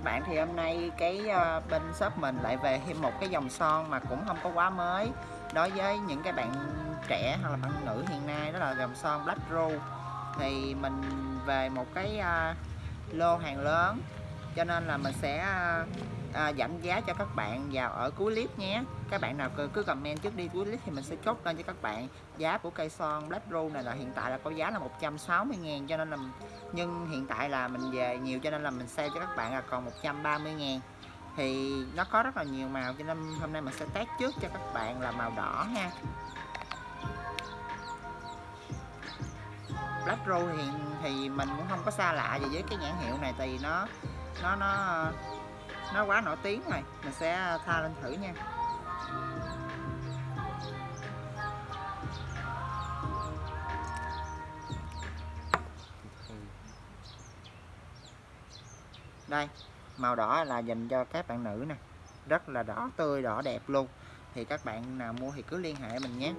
các bạn thì hôm nay cái uh, bên shop mình lại về thêm một cái dòng son mà cũng không có quá mới đối với những cái bạn trẻ hoặc là bạn nữ hiện nay đó là dòng son Black Rose. Thì mình về một cái uh, lô hàng lớn cho nên là mình sẽ à, à, giảm giá cho các bạn vào ở cuối clip nhé. Các bạn nào cứ, cứ comment trước đi cuối clip thì mình sẽ chốt lên cho các bạn. Giá của cây son Black Rose này là hiện tại là có giá là 160 ngàn cho nên là nhưng hiện tại là mình về nhiều cho nên là mình sale cho các bạn là còn 130 ngàn. Thì nó có rất là nhiều màu cho nên hôm nay mình sẽ test trước cho các bạn là màu đỏ ha. Black Rose thì, thì mình cũng không có xa lạ gì với cái nhãn hiệu này thì nó nó nó nó quá nổi tiếng rồi. Mình sẽ tha lên thử nha. Đây, màu đỏ là dành cho các bạn nữ nè. Rất là đỏ, tươi, đỏ đẹp luôn. Thì các bạn nào mua thì cứ liên hệ mình nhé.